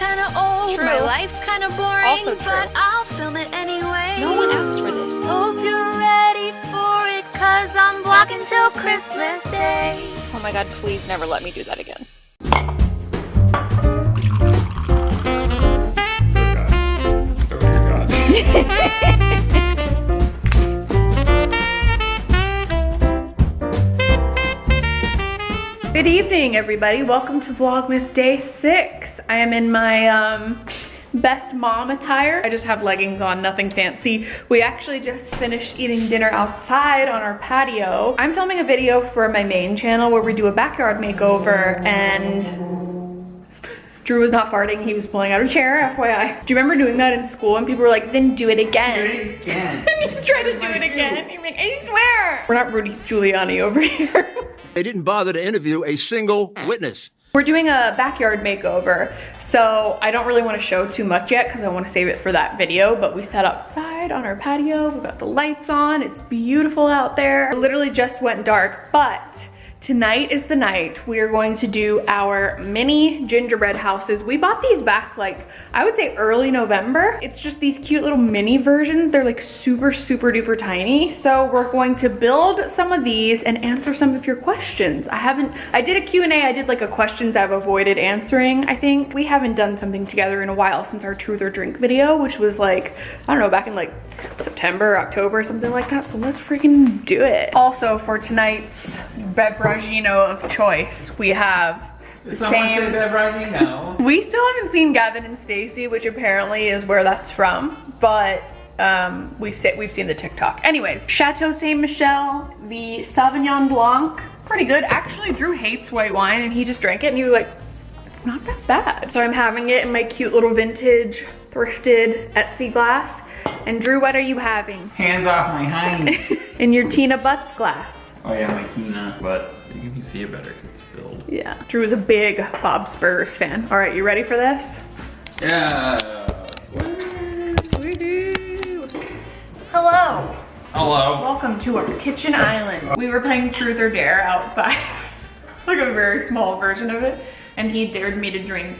kinda old, True. my life's kinda boring, Also true. but I'll film it anyway. No one asked for this. Hope you're ready for it, cause I'm vlogging till Christmas Day. Oh my god, please never let me do that again. Good evening, everybody. Welcome to Vlogmas Day 6. I am in my um, best mom attire. I just have leggings on, nothing fancy. We actually just finished eating dinner outside on our patio. I'm filming a video for my main channel where we do a backyard makeover and Drew was not farting, he was pulling out a chair, FYI. Do you remember doing that in school and people were like, then do it again? Do it again. Try to do it again. You're like, I swear. We're not Rudy Giuliani over here. They didn't bother to interview a single witness. We're doing a backyard makeover, so I don't really want to show too much yet because I want to save it for that video, but we sat outside on our patio, we got the lights on, it's beautiful out there. It literally just went dark, but tonight is the night we are going to do our mini gingerbread houses. We bought these back like, I would say early November. It's just these cute little mini versions. They're like super, super duper tiny. So we're going to build some of these and answer some of your questions. I haven't, I did a Q&A, I did like a questions I've avoided answering, I think. We haven't done something together in a while since our truth or drink video, which was like, I don't know, back in like September, October, something like that. So let's freaking do it. Also for tonight's beveragino of choice, we have the same we still haven't seen Gavin and Stacey, which apparently is where that's from, but um, we sit, we've seen the TikTok. Anyways, Chateau Saint Michelle, the Sauvignon Blanc, pretty good. Actually, Drew hates white wine, and he just drank it, and he was like, "It's not that bad." So I'm having it in my cute little vintage thrifted Etsy glass. And Drew, what are you having? Hands off my hind. In your Tina Butts glass. Oh yeah, my Kina. But you can see it better because it's filled. Yeah, Drew is a big Bob's Burgers fan. All right, you ready for this? Yeah. Hello. Hello. Welcome to our kitchen island. We were playing truth or dare outside. like a very small version of it. And he dared me to drink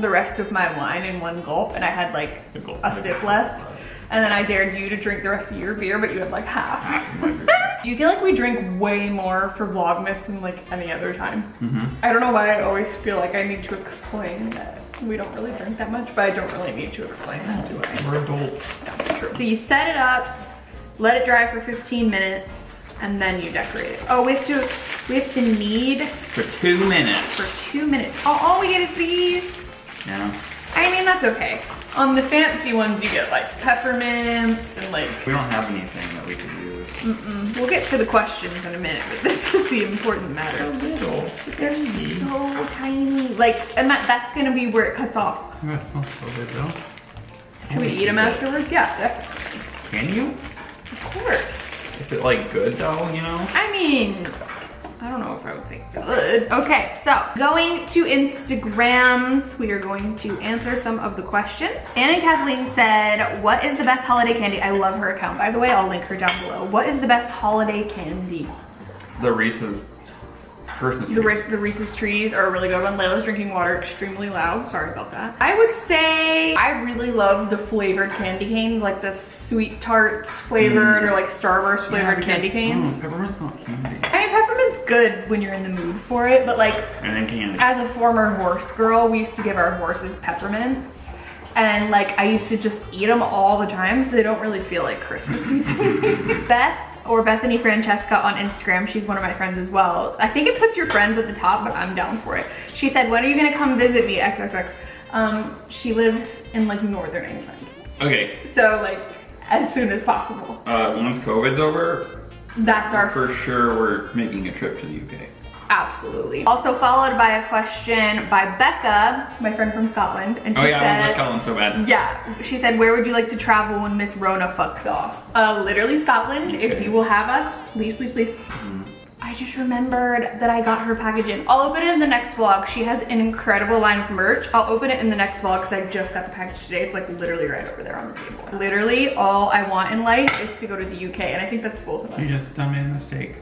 the rest of my wine in one gulp and I had like A a sip left. And then I dared you to drink the rest of your beer, but you had like half. Do you feel like we drink way more for Vlogmas than like any other time? Mm-hmm. I don't know why I always feel like I need to explain that we don't really drink that much, but I don't really need to explain that, do I? We're adults. Yeah, true. So you set it up, let it dry for 15 minutes, and then you decorate it. Oh, we have to, we have to knead For two minutes. for two minutes. Oh, all we get is these. Yeah. I mean, that's okay. On the fancy ones, you get like peppermints and like, We don't have anything that we could use. Mm-mm. we'll get to the questions in a minute, but this is the important matter. little. They're so tiny. Like, and that, that's gonna be where it cuts off. That smells so good though. Can we eat them afterwards? Yeah, definitely. Can you? Of course. Is it like good though, you know? I mean, I don't know if I would say good. Okay, so going to Instagrams, we are going to answer some of the questions. Anna and Kathleen said, what is the best holiday candy? I love her account, by the way. I'll link her down below. What is the best holiday candy? The Reese's Christmas The, trees. The Reese's trees are a really good one. Layla's drinking water extremely loud. Sorry about that. I would say I really love the flavored candy canes, like the sweet tarts flavored or like Starburst flavored candy canes. Mm, peppermint's not candy. I mean, peppermint's good when you're in the mood for it, but like And then candy. as a former horse girl, we used to give our horses peppermints. And like I used to just eat them all the time, so they don't really feel like Christmas to me. Beth or Bethany Francesca on Instagram, she's one of my friends as well. I think it puts your friends at the top, but I'm down for it. She said, when are you gonna come visit me, XXX? Um, she lives in like Northern England. Okay. So like, as soon as possible. Uh, once COVID's over, That's our for sure we're making a trip to the UK. Absolutely. Also followed by a question by Becca, my friend from Scotland, and she Oh yeah, I want to Scotland so bad. Yeah, she said, where would you like to travel when Miss Rona fucks off? Uh, literally Scotland. If you will have us, please, please, please. Mm-hmm. I just remembered that I got her package in. I'll open it in the next vlog. She has an incredible line of merch. I'll open it in the next vlog because I just got the package today. It's like literally right over there on the table. Literally all I want in life is to go to the UK and I think that's both of us. You just done made a mistake.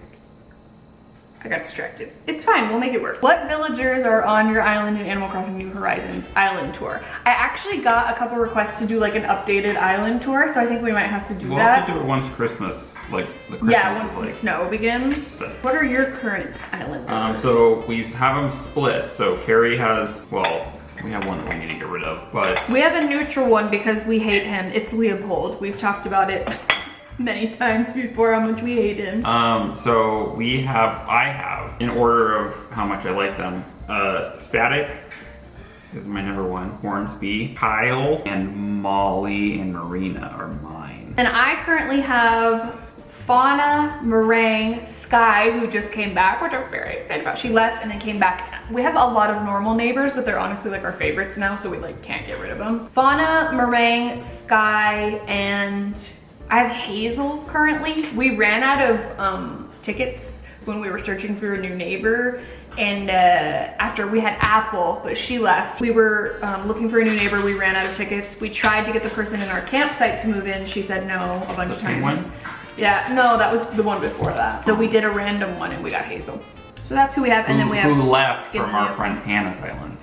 I got distracted. It's fine, we'll make it work. What villagers are on your island in Animal Crossing New Horizons island tour? I actually got a couple requests to do like an updated island tour, so I think we might have to do We'll that. have to do it once Christmas, like the Christmas yeah, once is the like. snow begins. So- What are your current island Um, so we have them split. So Carrie has, well, we have one that we need to get rid of, but We have a neutral one because we hate him. It's Leopold. We've talked about it many times before how much we hate him. Um, so we have, I have, in order of how much I like them, uh, Static is my number one, Hornsby, Kyle, and Molly and Marina are mine. And I currently have Fauna, Meringue, Sky, who just came back, which I'm very excited about. She left and then came back. We have a lot of normal neighbors, but they're honestly like our favorites now, so we like can't get rid of them. Fauna, Meringue, Sky, and I have Hazel currently. We ran out of um, tickets when we were searching for a new neighbor and uh, after we had Apple, but she left. We were um, looking for a new neighbor. We ran out of tickets. We tried to get the person in our campsite to move in. She said no a bunch of times. one? Yeah, no, that was the one before that. So we did a random one and we got Hazel. So that's who we have, and then we have who left from our friend Hannah's island.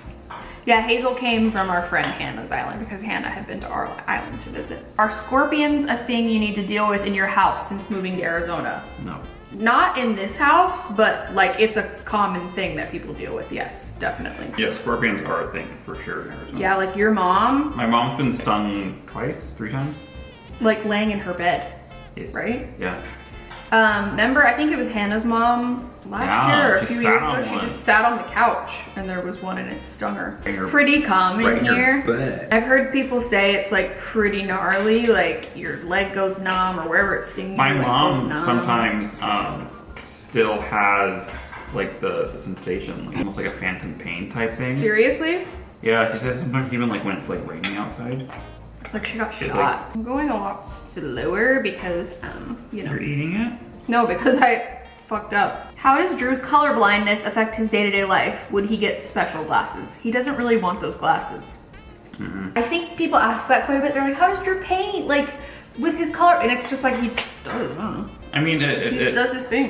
Yeah, Hazel came from our friend Hannah's island because Hannah had been to our island to visit. Are scorpions a thing you need to deal with in your house since moving to Arizona? No. Not in this house, but like it's a common thing that people deal with. Yes, definitely. Yeah, scorpions are a thing for sure in Arizona. Yeah, like your mom, My mom's been stung twice, three times. like laying in her bed, Yes. right? Yeah. Um, remember, I think it was Hannah's mom last Yeah, year or a few years ago. She one. just sat on the couch and there was one and it stung her. It's pretty common right here. I've heard people say it's like pretty gnarly, like your leg goes numb or wherever it stings. My your mom numb. sometimes um, still has like the, the sensation, like almost like a phantom pain type thing. Seriously? Yeah, she said sometimes even like when it's like raining outside, It's like she got shot. like- I'm going a lot slower because, um, you know. you're eating it. No, because I fucked up. How does Drew's color blindness affect his day-to-day life? Would he get special glasses? He doesn't really want those glasses. Mm -hmm. I think people ask that quite a bit. They're like, how does Drew paint? Like, with his color? And it's just like, he just does, I don't know. I mean, it, it, it, does his thing.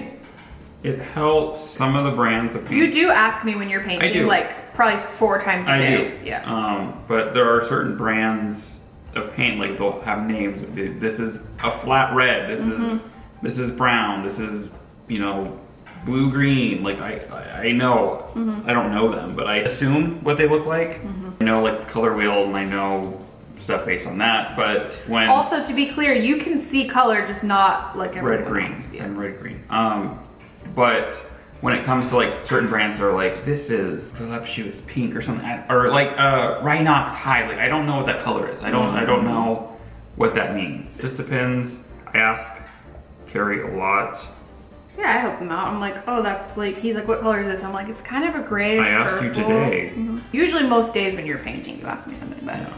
it helps some of the brands of paint. You do ask me when you're painting, do. like, probably four times a I day. do. Yeah. Um, but there are certain brands of paint, like they'll have names. This is a flat red. This is Mm-hmm. this is brown. This is you know blue green. Like I I, I know Mm-hmm. I don't know them, but I assume what they look like. I know like color wheel, and I know stuff based on that. But when also, to be clear, you can see color, just not like red green else. Yeah. and red green. Um, but when it comes to like certain brands that are like this is voluptuous pink or something, or like uh, Rhinox Hide. Like I don't know what that color is. I don't I don't know what that means. It Just depends. I ask Carrie a lot. Yeah, I help him out. I'm like, oh, that's like, he's like, what color is this? I'm like, it's kind of a gray. I asked you purple." today. Mhm. Usually most days when you're painting, you ask me something it. Yeah.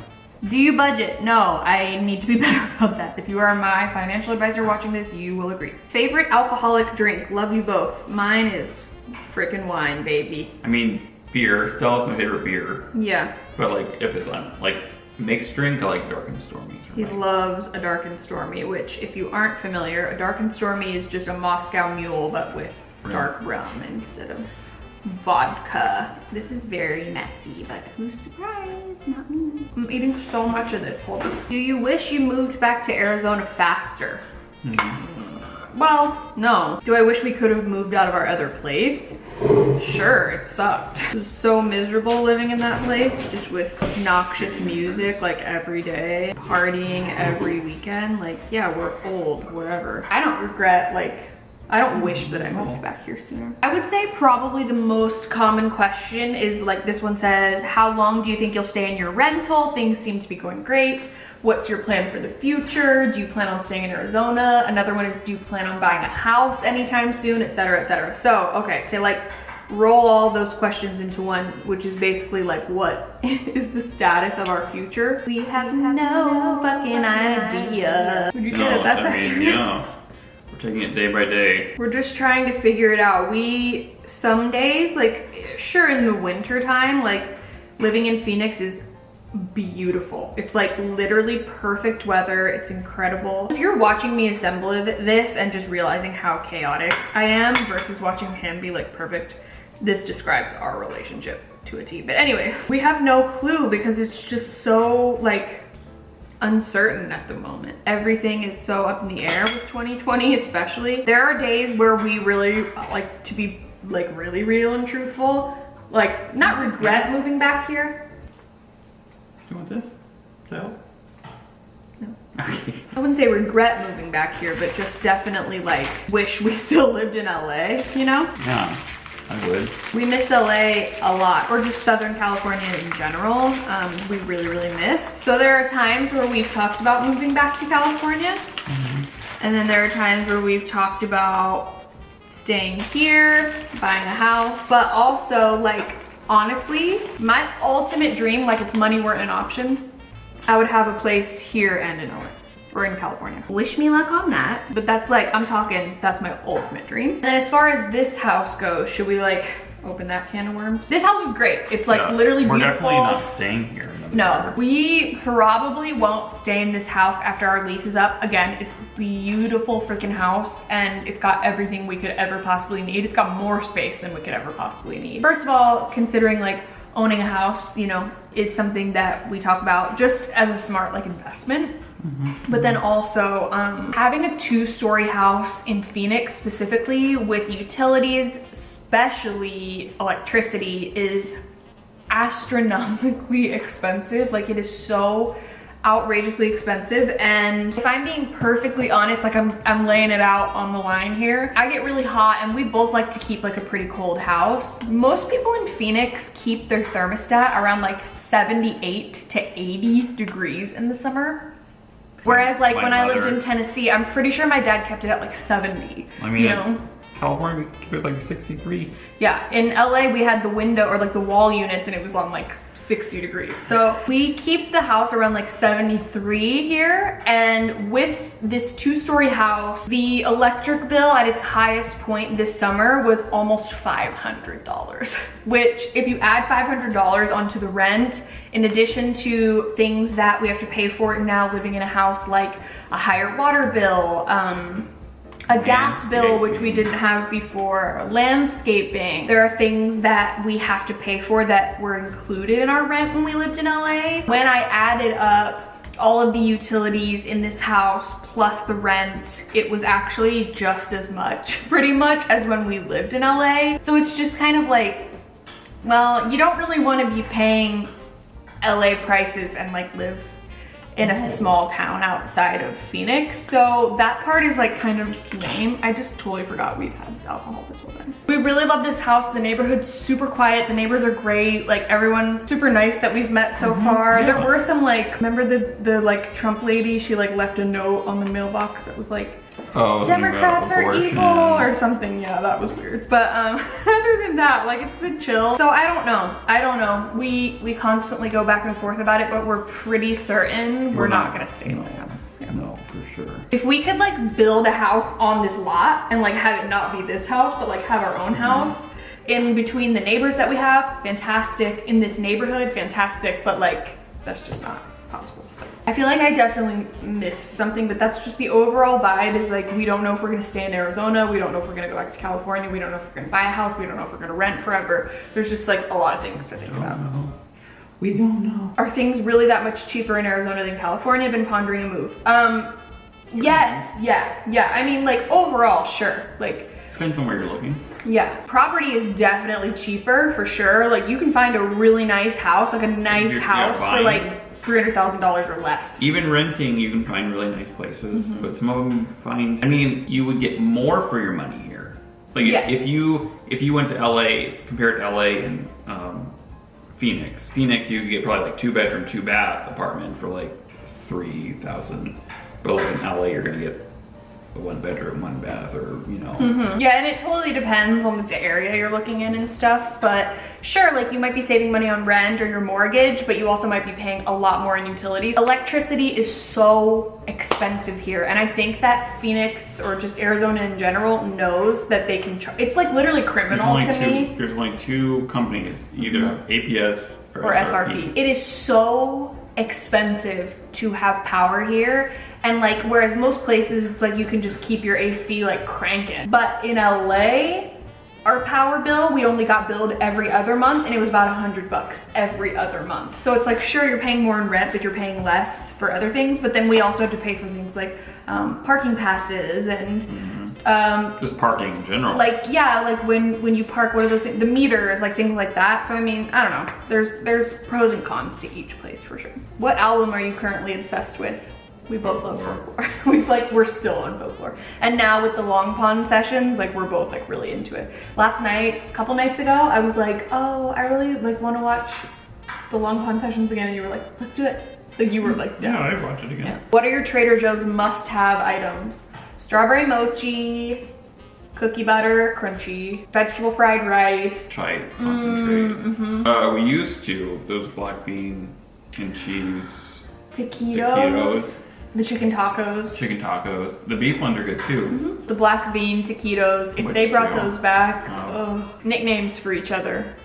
Do you budget? No, I need to be better about that. If you are my financial advisor watching this, you will agree. Favorite alcoholic drink? Love you both. Mine is freaking wine, baby. I mean beer. Stella is my favorite beer. Yeah, But like if it's um, like mixed drink, I like dark and stormy. he loves a dark and stormy, which if you aren't familiar, a dark and stormy is just a Moscow mule, but with dark rum instead of vodka. This is very messy, but who's surprised? Not me. I'm eating so much of this. Hold on. Do you wish you moved back to Arizona faster? Hmm. Well, no. Do I wish we could have moved out of our other place? Sure, it sucked. It was so miserable living in that place, just with noxious music like every day, partying every weekend. Like, yeah, we're old, whatever. I don't regret, like, I don't wish that I moved back here sooner. I would say probably the most common question is like this one says, how long do you think you'll stay in your rental? Things seem to be going great. What's your plan for the future? Do you plan on staying in Arizona? Another one is, do you plan on buying a house anytime soon, et cetera, et cetera. So, okay, to like roll all those questions into one, which is basically like, what is the status of our future? We have no fucking idea. Would you say No, that that's I mean, accurate? yeah. We're taking it day by day. We're just trying to figure it out. We, some days, like, sure, in the winter time, like, living in Phoenix is beautiful. It's like literally perfect weather. It's incredible. If you're watching me assemble this and just realizing how chaotic I am versus watching him be like perfect, this describes our relationship to a T. But anyway, we have no clue because it's just so like uncertain at the moment. Everything is so up in the air with 2020 especially. There are days where we really uh, like to be like really real and truthful, like not regret moving back here. Do you want this? So? No. Okay. I wouldn't say regret moving back here, but just definitely like wish we still lived in LA, you know? Yeah, I would. We miss LA a lot, or just Southern California in general. Um, we really, really miss. So there are times where we've talked about moving back to California. And then there are times where we've talked about staying here, buying a house, but also like, honestly, my ultimate dream, like if money weren't an option, I would have a place here and in LA or in California. Wish me luck on that. But that's like, I'm talking, that's my ultimate dream. And then as far as this house goes, should we like open that can of worms? This house is great. It's like Yeah, literally We're beautiful. definitely not staying here. No, we probably won't stay in this house after our lease is up. Again, it's beautiful freaking house and it's got everything we could ever possibly need. It's got more space than we could ever possibly need. First of all, considering like owning a house, you know, is something that we talk about just as a smart like investment. But then also um, having a two-story house in Phoenix specifically with utilities, especially electricity, is astronomically expensive. Like it is so outrageously expensive. And if I'm being perfectly honest, like I'm, I'm laying it out on the line here, I get really hot and we both like to keep like a pretty cold house. Most people in Phoenix keep their thermostat around like 78 to 80 degrees in the summer. Whereas like when I lived in Tennessee, I'm pretty sure my dad kept it at like 70. I mean, you know? California, we keep it like 63. Yeah, in LA we had the window or like the wall units and it was on like 60 degrees. So we keep the house around like 73 here and with this two-story house, the electric bill at its highest point this summer was almost $500, which if you add $500 onto the rent, in addition to things that we have to pay for now living in a house like a higher water bill, um, a gas bill which we didn't have before, landscaping. There are things that we have to pay for that were included in our rent when we lived in LA. When I added up all of the utilities in this house plus the rent, it was actually just as much, pretty much as when we lived in LA. So it's just kind of like, well, you don't really want to be paying LA prices and like live in a small town outside of Phoenix. So that part is like kind of lame. I just totally forgot we've had alcohol this time. We really love this house. The neighborhood's super quiet. The neighbors are great. Like everyone's super nice that we've met so far. There were some like, remember the, the like Trump lady? She like left a note on the mailbox that was like, Oh, Democrats are evil or something. Yeah, that was weird. But um, other than that, like it's been chill. So I don't know. I don't know. We we constantly go back and forth about it, but we're pretty certain we're, We're not, not. gonna stay in this house. Yeah. No, for sure. If we could like build a house on this lot and like have it not be this house, but like have our own mm-hmm. house in between the neighbors that we have, fantastic. In this neighborhood, fantastic. But like that's just not possible. So I feel like I definitely missed something, but that's just the overall vibe is like we don't know if we're gonna stay in Arizona, we don't know if we're gonna go back to California, we don't know if we're gonna buy a house, we don't know if we're gonna rent forever. There's just like a lot of things to think about. Know. We don't know. Are things really that much cheaper in Arizona than California? Been pondering a move. Um, yes, yeah, yeah. I mean, like overall, sure. Like, Depends on where you're looking. yeah, property is definitely cheaper for sure. Like, you can find a really nice house, like a nice You're- yeah, house for like three hundred thousand dollars or less. Even renting, you can find really nice places, Mm-hmm. but some of them find. I mean, you would get more for your money here. Like if- Yeah. if you if you went to LA, compared to LA and um, Phoenix, Phoenix you could get probably like two bedroom, two bath apartment for like three thousand. But like in LA, you're gonna get one bedroom, one bath, or you know. Mm -hmm. Yeah, and it totally depends on the area you're looking in and stuff. But sure, like you might be saving money on rent or your mortgage, but you also might be paying a lot more in utilities. Electricity is so expensive here, and I think that Phoenix or just Arizona in general knows that they can. Char- it's like literally criminal to two. me. There's only two companies. Either have APS or SRP. It is so expensive to have power here. And like, whereas most places, it's like you can just keep your AC like cranking. But in LA, our power bill, we only got billed every other month and it was about a hundred bucks every other month. So it's like, sure, you're paying more in rent, but you're paying less for other things. But then we also have to pay for things like um, parking passes and um, Just parking in general. like yeah like when when you park what are those things the meters like things like that. So i mean i don't know. There's there's pros and cons to each place for sure. What album are you currently obsessed with? We both love folklore. we've like we're still on folklore. And now with the long pond sessions like we're both like really into it. Last night a couple nights ago i was like oh i really like want to watch the long pond sessions again. And you were like let's do it. Like you were like yeah, I'd watch it again. yeah. What are your Trader Joe's must-have items? Strawberry mochi, cookie butter, crunchy, vegetable fried rice. Chai concentrate. Mm-hmm. Uh, we used to those black bean and cheese Taquitos, Taquitos. the chicken tacos, chicken tacos. The beef ones are good too. the black bean taquitos. If Which they brought still- those back, Oh. oh. nicknames for each other.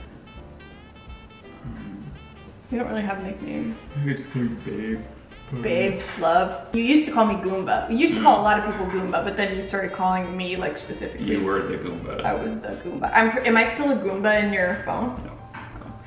We don't really have nicknames. I just call you babe. Hmm. Babe, love. You used to call me Goomba. You used to call a lot of people Goomba, but then you started calling me like specifically. You were the Goomba. I was the Goomba. I'm, am I still a Goomba in your phone? No.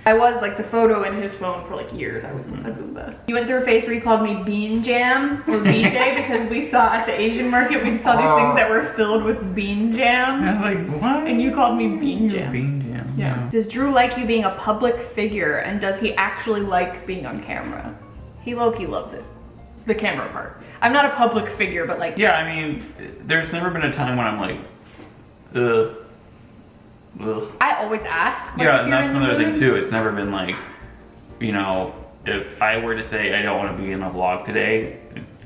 I was like the photo in his phone for like years. I was a hmm. Goomba. You went through a phase where you called me Bean Jam or BJ because we saw at the Asian market, we saw these Oh. things that were filled with bean jam. I was like, what? And you called me Bean Jam. Bean jam. Yeah. Does Drew like you being a public figure and does he actually like being on camera? He low-key loves it. The camera part. I'm not a public figure, but like, Yeah, I mean, there's never been a time when I'm like, ugh. Ugh. I always ask. like, Yeah, and that's another thing too. It's never been like, you know, if I were to say I don't want to be in a vlog today,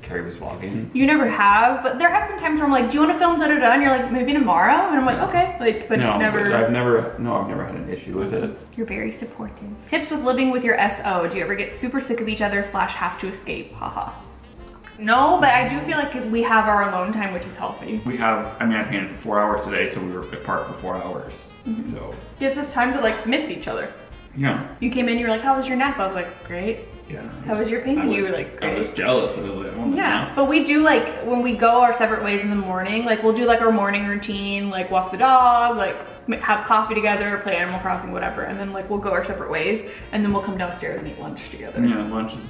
Carrie was vlogging. You never have, but there have been times where I'm like, do you want to film da da da? And you're like, maybe tomorrow? And I'm like, okay. Like, but no, it's never, but I've never, no, I've never had an issue with it. you're very supportive. Tips with living with your SO. Do you ever get super sick of each other slash have to escape? Haha. No, but I do feel like we have our alone time, which is healthy. We have, I mean, I painted for four hours today, so we were apart for four hours. Mm-hmm. So, Gives us time to like miss each other. yeah. You came in, you were like, how was your nap? I was like, great. Yeah. How was your painting? Was- You were like, I was jealous. I was like, oh Yeah, but we do like when we go our separate ways in the morning. Like we'll do like our morning routine, like walk the dog, like have coffee together, play Animal Crossing, whatever, and then like we'll go our separate ways, and then we'll come downstairs and eat lunch together. Yeah, lunch is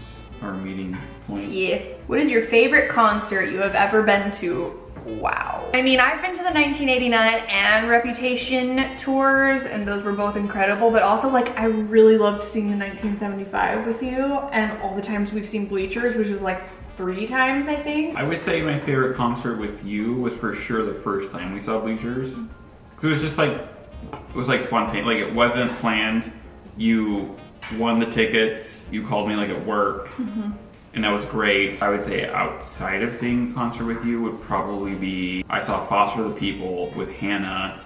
our meeting point. Yeah. What is your favorite concert you have ever been to? Wow. I mean, I've been to the 1989 and Reputation tours, and those were both incredible, but also, like, I really loved seeing the 1975 with you, and all the times we've seen Bleachers, which is like three times, I think. I would say my favorite concert with you was for sure the first time we saw Bleachers. Mm. 'Cause it was just like, it was like spontaneous, like it wasn't planned. You won the tickets, you called me like at work, and that was great. I would say outside of seeing the concert with you would probably be, I saw Foster the People with Hannah.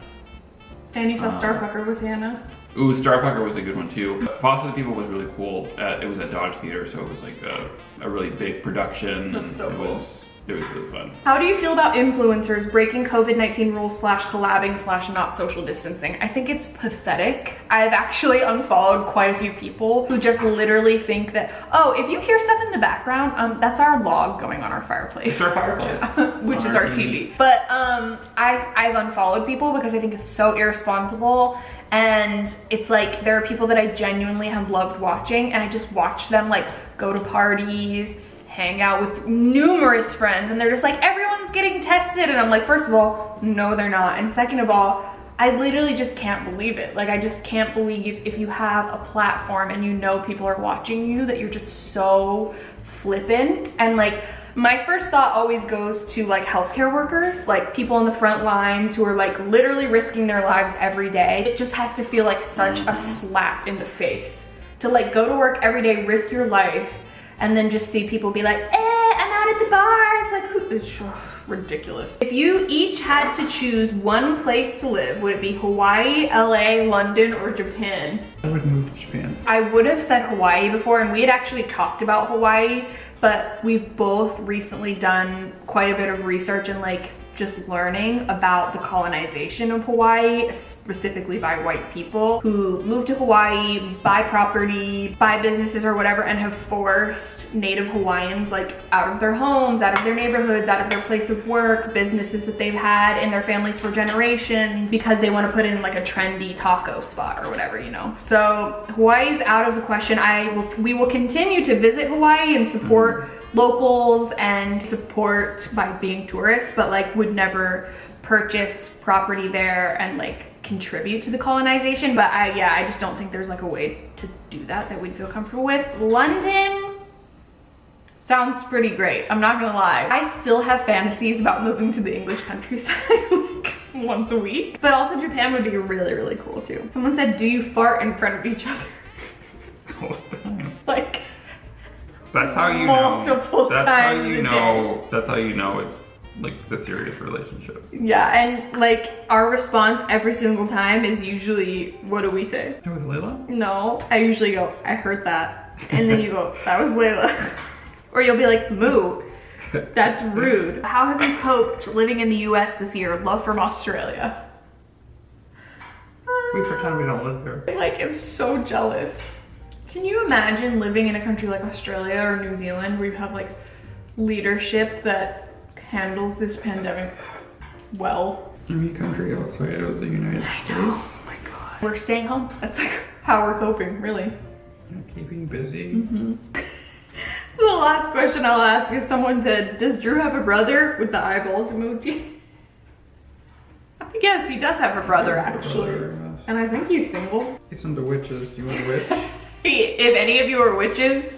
And you saw Uh, Starfucker with Hannah. Ooh, Starfucker was a good one too. Foster the People was really cool. Uh, it was at Dodge Theater, so it was like a, a really big production. That's and so it cool. Was, it was really fun. How do you feel about influencers breaking COVID-19 rules slash collabing slash not social distancing? I think it's pathetic. I've actually unfollowed quite a few people who just literally think that, oh, if you hear stuff in the background, um, that's our log going on our fireplace. It's our fireplace. which On is our TV. But um, I, I've unfollowed people because I think it's so irresponsible. And it's like there are people that I genuinely have loved watching, and I just watch them like go to parties, hang out with numerous friends, and they're just like, everyone's getting tested. And I'm like, first of all, no, they're not. And second of all, I literally just can't believe it. Like, I just can't believe if you have a platform and you know people are watching you that you're just so flippant and like my first thought always goes to like healthcare workers, like people on the front lines who are like literally risking their lives every day. It just has to feel like such a mm-hmm. slap in the face to like go to work every day, risk your life, and then just see people be like, eh, I'm out at the bars. Like, who, it's ridiculous. If you each had to choose one place to live, would it be Hawaii, LA, London, or Japan? I would move to Japan. I would have said Hawaii before, and we had actually talked about Hawaii, but we've both recently done quite a bit of research and like just learning about the colonization of Hawaii, specifically by white people who moved to Hawaii, buy property, buy businesses or whatever, and have forced native Hawaiians like out of their homes, out of their neighborhoods, out of their place of work, businesses that they've had in their families for generations because they want to put in like a trendy taco spot or whatever, you know. So Hawaii's out of the question. I will, we will continue to visit Hawaii and support mm-hmm. Locals and support by being tourists, but like would never purchase property there and like contribute to the colonization. But I, yeah, I just don't think there's like a way to do that that we'd feel comfortable with. London sounds pretty great. I'm not gonna lie. I still have fantasies about moving to the English countryside like once a week. But also Japan would be really, really cool too. Someone said, do you fart in front of each other? That's how you Multiple know. That's how you a know. That's how you know it's like the serious relationship. Yeah, and like our response every single time is usually, what do we say? It was Layla. No, I usually go, I heard that. And then you go, that was Layla. or you'll be like, moo. That's rude. How have you coped living in the US this year? Love from Australia. We pretend we don't live there. I like am so jealous. Can you imagine living in a country like Australia or New Zealand where you have like leadership that handles this pandemic well? Any country outside of the United States. Oh my god. We're staying home. That's like how we're coping, really. Keeping busy. Mm-hmm. The last question I'll ask is someone said, does Drew have a brother with the eyeballs emoji? Yes, he does have a brother actually. Brother, yes. And I think he's single. He's into witches. You want a witch? He, if any of you are witches,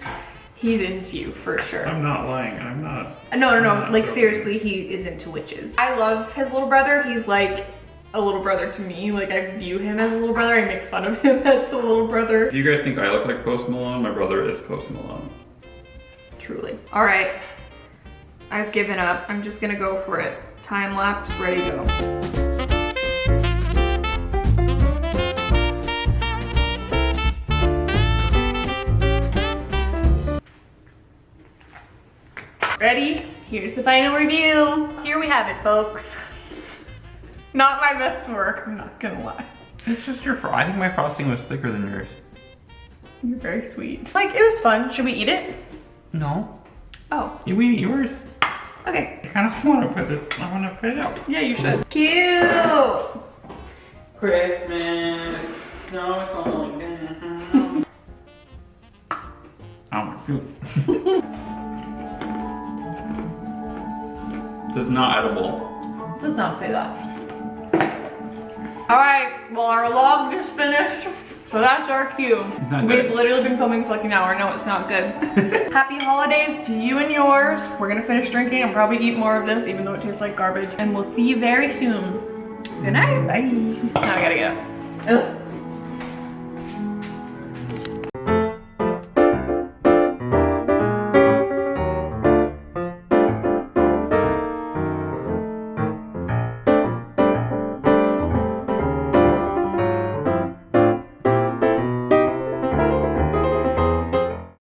he's into you for sure. I'm not lying. I'm not. No, no, no. not Like joking. seriously, he is into witches. I love his little brother. He's like a little brother to me. Like I view him as a little brother. I make fun of him as a little brother. Do you guys think I look like Post Malone? My brother is Post Malone. Truly. All right. I've given up. I'm just gonna go for it. Time lapse, ready, go. Ready? Here's the final review. Here we have it, folks. Not my best work, I'm not gonna lie. It's just your. Fro- I think my frosting was thicker than yours. You're very sweet. Like, it was fun. Should we eat it? No. Oh, You eat yours. okay. I kind of want to put this. I want to put it out. Yeah, you should. Cute! Christmas. Snow is falling down. Oh my is not edible. Does not say that. All right, well our log just finished, so that's our cue. We've literally been filming for like an hour. No, it's not good. Happy holidays to you and yours. We're gonna finish drinking and probably eat more of this, even though it tastes like garbage. And we'll see you very soon. Good night. Bye. Now I gotta up. Ugh.